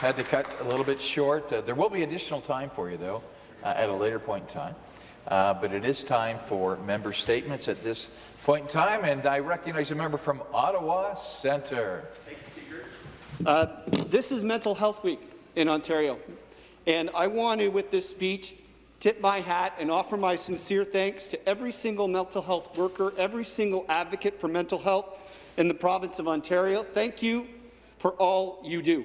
Had to cut a little bit short. Uh, there will be additional time for you, though, uh, at a later point in time. Uh, but it is time for member statements at this point in time, and I recognize a member from Ottawa Centre. Uh, this is Mental Health Week in Ontario, and I want to, with this speech, tip my hat and offer my sincere thanks to every single mental health worker, every single advocate for mental health in the province of Ontario. Thank you for all you do.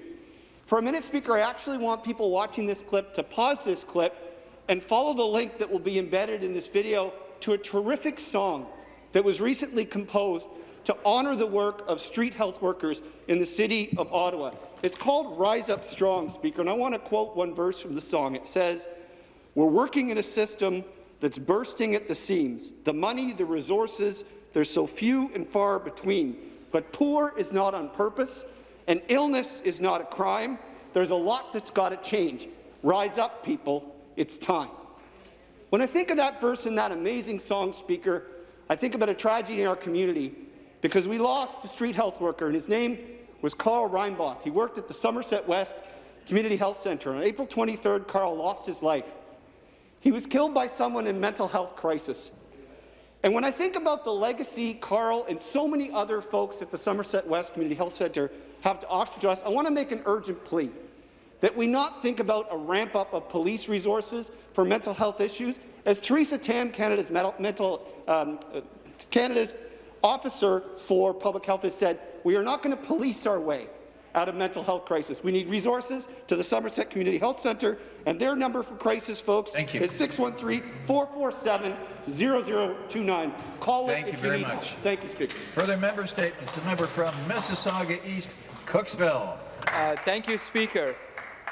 For a minute, Speaker, I actually want people watching this clip to pause this clip and follow the link that will be embedded in this video to a terrific song that was recently composed to honour the work of street health workers in the City of Ottawa. It's called Rise Up Strong, Speaker, and I want to quote one verse from the song. It says, we're working in a system that's bursting at the seams. The money, the resources, they're so few and far between. But poor is not on purpose, and illness is not a crime. There's a lot that's got to change. Rise up, people. It's time. When I think of that verse in that amazing song, Speaker, I think about a tragedy in our community because we lost a street health worker, and his name was Carl Reinboth. He worked at the Somerset West Community Health Centre. On April 23rd, Carl lost his life. He was killed by someone in mental health crisis. And when I think about the legacy Carl and so many other folks at the Somerset West Community Health Centre have to offer to us, I want to make an urgent plea that we not think about a ramp-up of police resources for mental health issues. As Theresa Tam, Canada's, mental, um, Canada's officer for public health, has said, we are not going to police our way out of mental health crisis. We need resources to the Somerset Community Health Centre, and their number for crisis, folks, Thank you. is 613-447-0029. Call Thank it you if very need much. help. Thank you, Speaker. Further member statements. The member from Mississauga East, Cooksville. Uh, thank you, Speaker.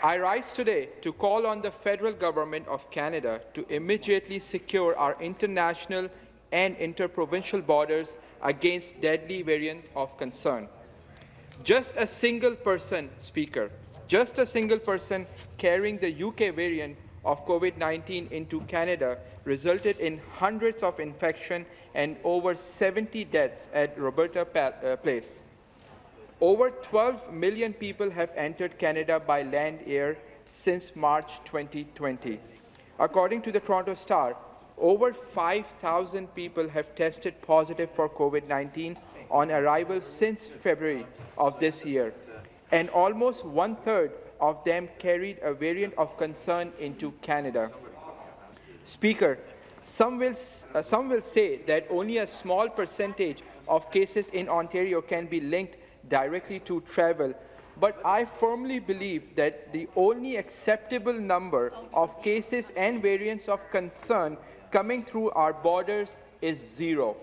I rise today to call on the federal government of Canada to immediately secure our international and interprovincial borders against deadly variant of concern. Just a single person, Speaker, just a single person carrying the UK variant of COVID-19 into Canada resulted in hundreds of infection and over 70 deaths at Roberta uh, Place. Over 12 million people have entered Canada by land air since March 2020. According to the Toronto Star, over 5,000 people have tested positive for COVID-19 on arrival since February of this year, and almost one-third of them carried a variant of concern into Canada. Speaker, some will, uh, some will say that only a small percentage of cases in Ontario can be linked directly to travel, but I firmly believe that the only acceptable number of cases and variants of concern coming through our borders is zero.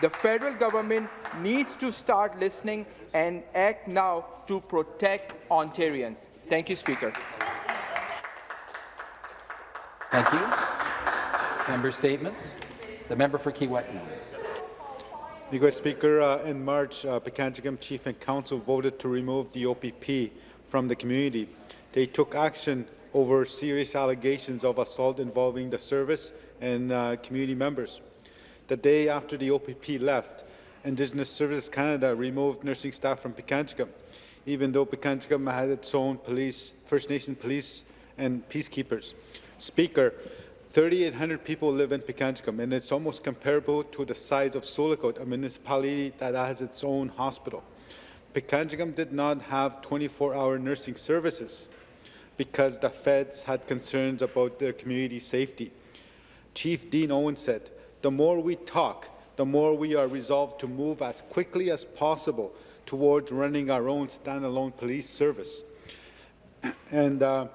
The federal government needs to start listening and act now to protect Ontarians. Thank you, Speaker. Thank you. Member statements. The member for Kiiwetinoong. Mr. Speaker, uh, in March, uh, Pikangikum Chief and Council voted to remove the OPP from the community. They took action over serious allegations of assault involving the service and uh, community members. The day after the OPP left, Indigenous Services Canada removed nursing staff from Pikangikum, even though Pikangikum had its own police, First Nation police and peacekeepers. Speaker, 3,800 people live in Pikangikum, and it's almost comparable to the size of Sioux Lookout, a municipality that has its own hospital. Pikangikum did not have 24-hour nursing services because the feds had concerns about their community safety. Chief Dean Owen said, the more we talk, the more we are resolved to move as quickly as possible towards running our own standalone police service. And, uh,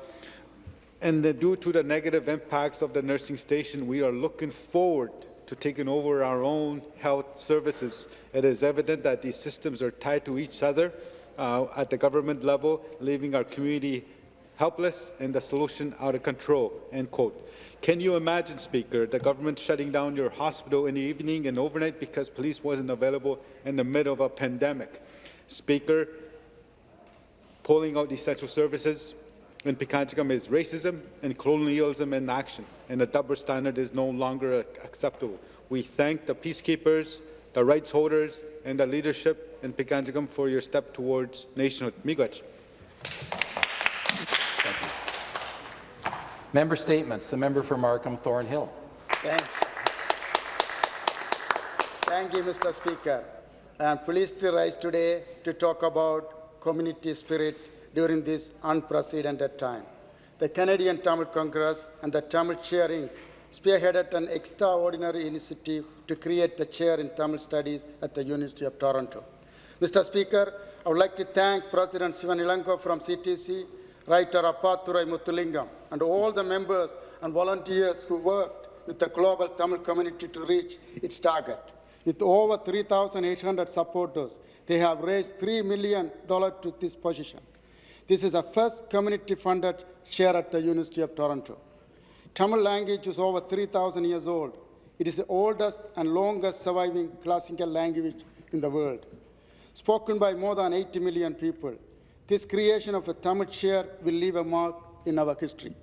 and the, due to the negative impacts of the nursing station, we are looking forward to taking over our own health services. It is evident that these systems are tied to each other uh, at the government level, leaving our community helpless and the solution out of control." End quote. Can you imagine, Speaker, the government shutting down your hospital in the evening and overnight because police wasn't available in the middle of a pandemic? Speaker, pulling out essential services in Pikangikum is racism and colonialism in action, and the double standard is no longer acceptable. We thank the peacekeepers, the rights holders, and the leadership in Pikangikum for your step towards nationhood. Miigwech. Member statements. The member for Markham Thornhill. Thank, Thank you, Mr. Speaker. I am pleased to rise today to talk about community spirit during this unprecedented time. The Canadian Tamil Congress and the Tamil Chair Inc. spearheaded an extraordinary initiative to create the chair in Tamil Studies at the University of Toronto. Mr. Speaker, I would like to thank President Sivan Ilanko from CTC, writer Appathurai Muthulingam, and all the members and volunteers who worked with the global Tamil community to reach its target. With over 3,800 supporters, they have raised $3 million to this position. This is a first community-funded chair at the University of Toronto. Tamil language is over 3,000 years old. It is the oldest and longest surviving classical language in the world. Spoken by more than 80 million people, this creation of a Tamil chair will leave a mark in our history.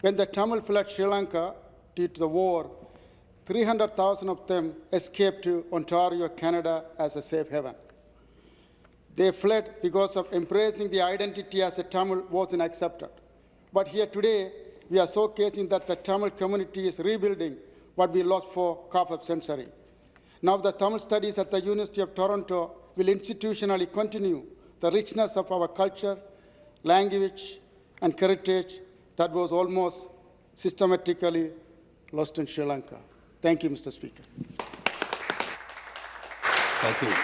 When the Tamil fled Sri Lanka due to the war, 300,000 of them escaped to Ontario, Canada as a safe haven. They fled because of embracing the identity as a Tamil wasn't accepted. But here today, we are showcasing that the Tamil community is rebuilding what we lost for half a century. Now the Tamil studies at the University of Toronto will institutionally continue the richness of our culture, language, and heritage that was almost systematically lost in Sri Lanka. Thank you, Mr. Speaker. Thank you.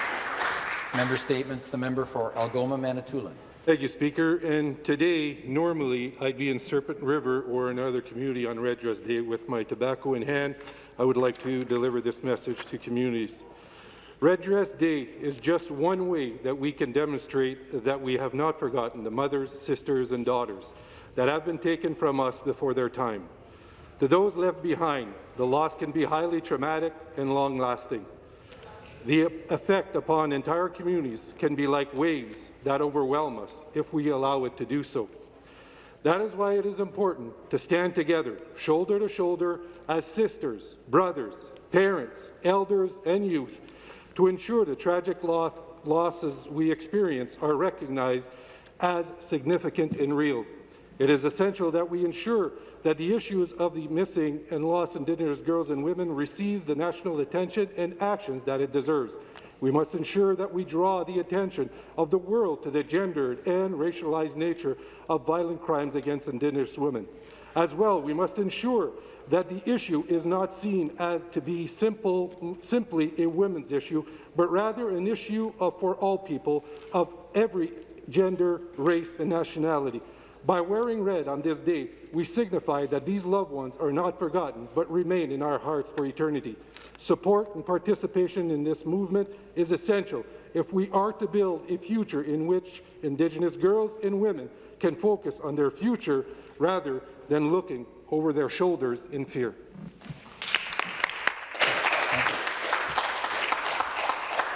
Member statements. The member for Algoma, Manitoulin. Thank you, Speaker. And today, normally, I'd be in Serpent River or another community on Red Dress Day with my tobacco in hand. I would like to deliver this message to communities. Red Dress Day is just one way that we can demonstrate that we have not forgotten the mothers, sisters, and daughters that have been taken from us before their time. To those left behind, the loss can be highly traumatic and long-lasting. The effect upon entire communities can be like waves that overwhelm us if we allow it to do so. That is why it is important to stand together, shoulder to shoulder, as sisters, brothers, parents, elders, and youth, to ensure the tragic lo losses we experience are recognized as significant and real. It is essential that we ensure that the issues of the missing and lost Indigenous girls and women receives the national attention and actions that it deserves. We must ensure that we draw the attention of the world to the gendered and racialized nature of violent crimes against Indigenous women. As well, we must ensure that the issue is not seen as to be simple, simply a women's issue, but rather an issue of, for all people of every gender, race, and nationality. By wearing red on this day, we signify that these loved ones are not forgotten, but remain in our hearts for eternity. Support and participation in this movement is essential if we are to build a future in which Indigenous girls and women can focus on their future rather than looking over their shoulders in fear.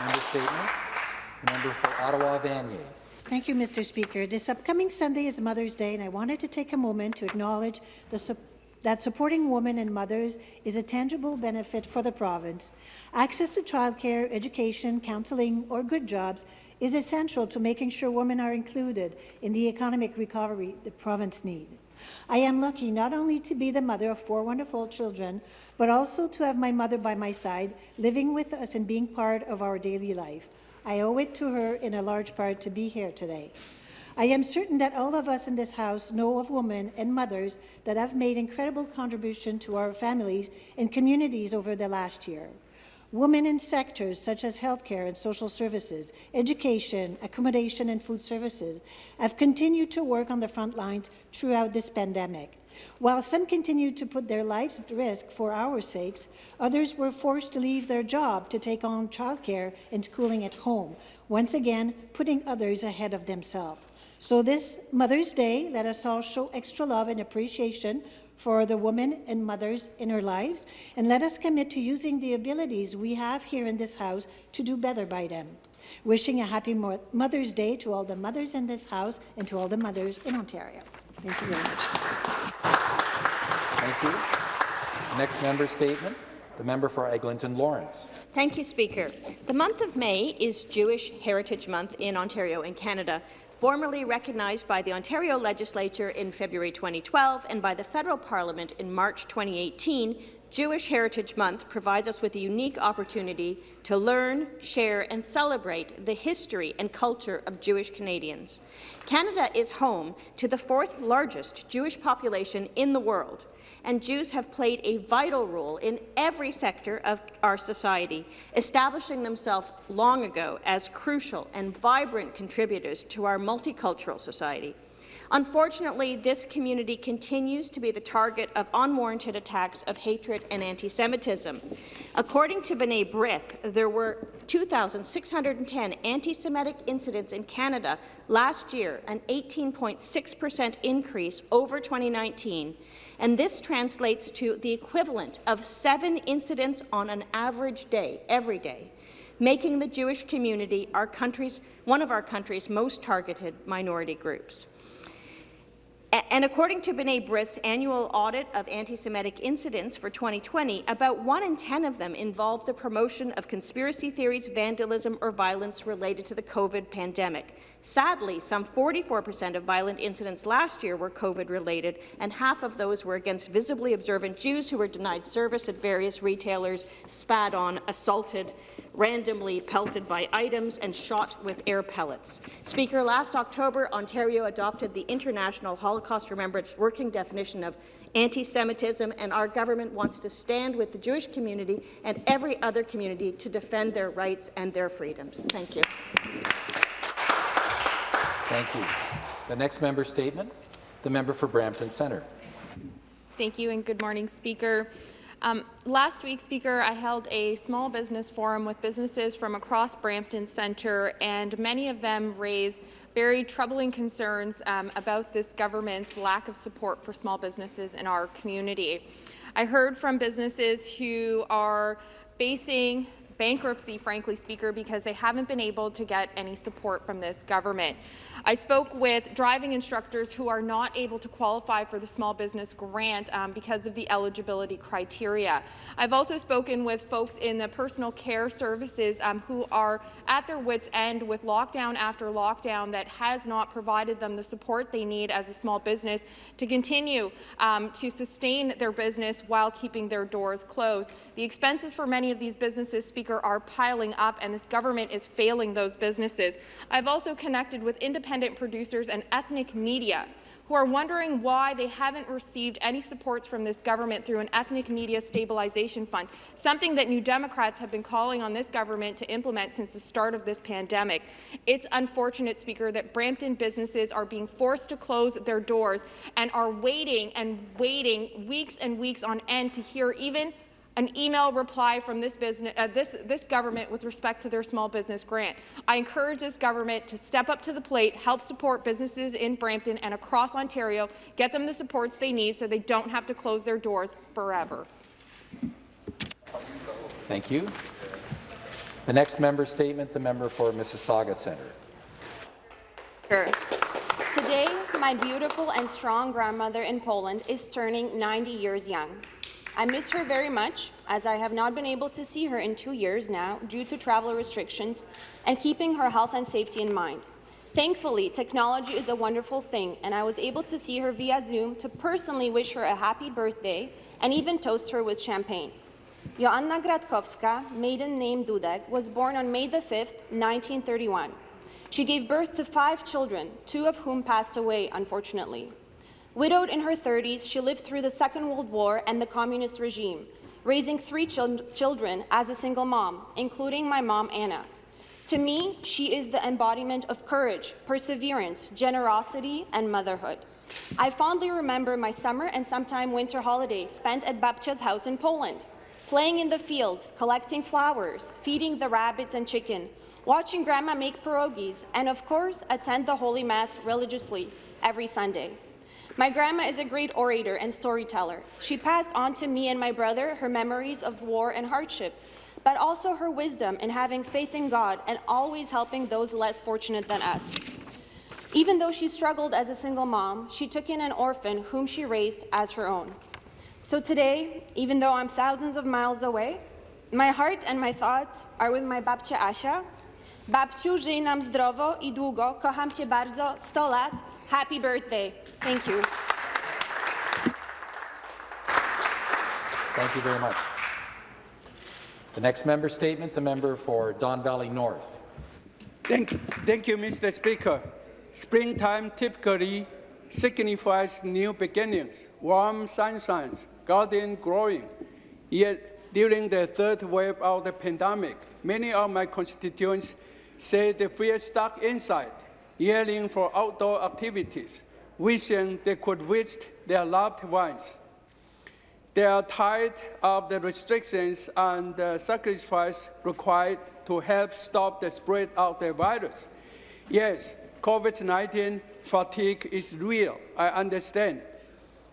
Member statements. Member for Ottawa, Vanier. Thank you, Mr. Speaker. This upcoming Sunday is Mother's Day, and I wanted to take a moment to acknowledge su that supporting women and mothers is a tangible benefit for the province. Access to childcare, education, counselling, or good jobs is essential to making sure women are included in the economic recovery the province needs. I am lucky not only to be the mother of four wonderful children, but also to have my mother by my side, living with us and being part of our daily life. I owe it to her in a large part to be here today. I am certain that all of us in this House know of women and mothers that have made incredible contribution to our families and communities over the last year. Women in sectors such as healthcare and social services, education, accommodation and food services have continued to work on the front lines throughout this pandemic. While some continued to put their lives at risk for our sakes, others were forced to leave their job to take on childcare and schooling at home, once again putting others ahead of themselves. So this Mother's Day, let us all show extra love and appreciation for the women and mothers in our lives, and let us commit to using the abilities we have here in this House to do better by them. Wishing a happy Mother's Day to all the mothers in this House and to all the mothers in Ontario. Thank you very much. Thank you. Next member statement, the member for Eglinton Lawrence. Thank you, Speaker. The month of May is Jewish Heritage Month in Ontario and Canada. Formally recognized by the Ontario Legislature in February 2012 and by the Federal Parliament in March 2018, Jewish Heritage Month provides us with a unique opportunity to learn, share and celebrate the history and culture of Jewish Canadians. Canada is home to the fourth largest Jewish population in the world, and Jews have played a vital role in every sector of our society, establishing themselves long ago as crucial and vibrant contributors to our multicultural society. Unfortunately, this community continues to be the target of unwarranted attacks of hatred and anti-Semitism. According to B'nai B'rith, there were 2,610 anti-Semitic incidents in Canada last year, an 18.6 percent increase over 2019, and this translates to the equivalent of seven incidents on an average day, every day making the Jewish community our country's, one of our country's most targeted minority groups. And according to B'nai B'rith's annual audit of anti-Semitic incidents for 2020, about 1 in 10 of them involved the promotion of conspiracy theories, vandalism or violence related to the COVID pandemic. Sadly, some 44 percent of violent incidents last year were COVID-related, and half of those were against visibly observant Jews who were denied service at various retailers, spat on, assaulted, randomly pelted by items and shot with air pellets. Speaker, last October, Ontario adopted the International Holocaust Remembrance Working Definition of anti-Semitism, and our government wants to stand with the Jewish community and every other community to defend their rights and their freedoms. Thank you. Thank you. The next member statement, the member for Brampton Centre. Thank you and good morning, Speaker. Um, last week, Speaker, I held a small business forum with businesses from across Brampton Centre, and many of them raised very troubling concerns um, about this government's lack of support for small businesses in our community. I heard from businesses who are facing bankruptcy, frankly, Speaker, because they haven't been able to get any support from this government. I spoke with driving instructors who are not able to qualify for the small business grant um, because of the eligibility criteria. I've also spoken with folks in the personal care services um, who are at their wits' end with lockdown after lockdown that has not provided them the support they need as a small business to continue um, to sustain their business while keeping their doors closed. The expenses for many of these businesses, Speaker, are piling up, and this government is failing those businesses. I've also connected with independent producers and ethnic media who are wondering why they haven't received any supports from this government through an ethnic media stabilization fund, something that New Democrats have been calling on this government to implement since the start of this pandemic. It's unfortunate, Speaker, that Brampton businesses are being forced to close their doors and are waiting and waiting weeks and weeks on end to hear even an email reply from this, business, uh, this, this government with respect to their small business grant. I encourage this government to step up to the plate, help support businesses in Brampton and across Ontario, get them the supports they need so they don't have to close their doors forever. Thank you. The next member statement, the member for Mississauga Centre. Sure. Today, my beautiful and strong grandmother in Poland is turning 90 years young. I miss her very much, as I have not been able to see her in two years now due to travel restrictions and keeping her health and safety in mind. Thankfully, technology is a wonderful thing, and I was able to see her via Zoom to personally wish her a happy birthday and even toast her with champagne. Joanna Gratkowska, maiden name Dudek, was born on May 5, 1931. She gave birth to five children, two of whom passed away, unfortunately. Widowed in her 30s, she lived through the Second World War and the communist regime, raising three chil children as a single mom, including my mom, Anna. To me, she is the embodiment of courage, perseverance, generosity, and motherhood. I fondly remember my summer and sometime winter holidays spent at Babcia's house in Poland, playing in the fields, collecting flowers, feeding the rabbits and chicken, watching Grandma make pierogies, and of course, attend the Holy Mass religiously every Sunday. My grandma is a great orator and storyteller. She passed on to me and my brother her memories of war and hardship, but also her wisdom in having faith in God and always helping those less fortunate than us. Even though she struggled as a single mom, she took in an orphan whom she raised as her own. So today, even though I'm thousands of miles away, my heart and my thoughts are with my babcia Asha Babciu, żyj nam zdrowo i długo. Kocham Cię bardzo. 100 lat. Happy birthday. Thank you. Thank you very much. The next member statement, the member for Don Valley North. Thank, thank you, Mr. Speaker. Springtime typically signifies new beginnings, warm sunshine, garden growing. Yet, during the third wave of the pandemic, many of my constituents say they feel stuck inside, yearning for outdoor activities, wishing they could visit their loved ones. They are tired of the restrictions and the sacrifice required to help stop the spread of the virus. Yes, COVID-19 fatigue is real, I understand.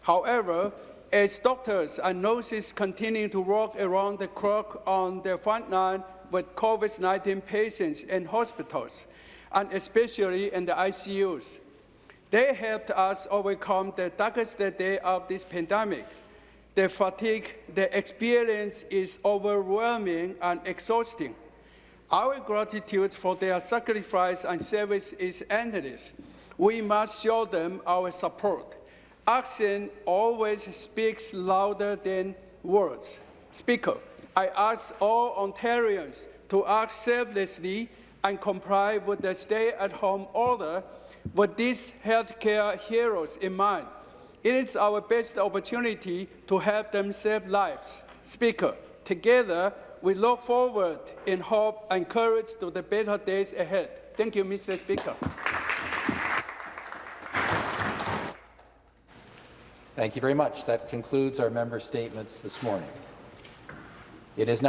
However, as doctors and nurses continue to work around the clock on the front line with COVID-19 patients in hospitals, and especially in the ICUs, they helped us overcome the darkest day of this pandemic. The fatigue they experience is overwhelming and exhausting. Our gratitude for their sacrifice and service is endless. We must show them our support. Action always speaks louder than words. Speaker, I ask all Ontarians to act selflessly and comply with the stay-at-home order with these healthcare heroes in mind. It is our best opportunity to help them save lives. Speaker, together we look forward in hope and courage to the better days ahead. Thank you, Mr. Speaker. Thank you very much. That concludes our member statements this morning. It is now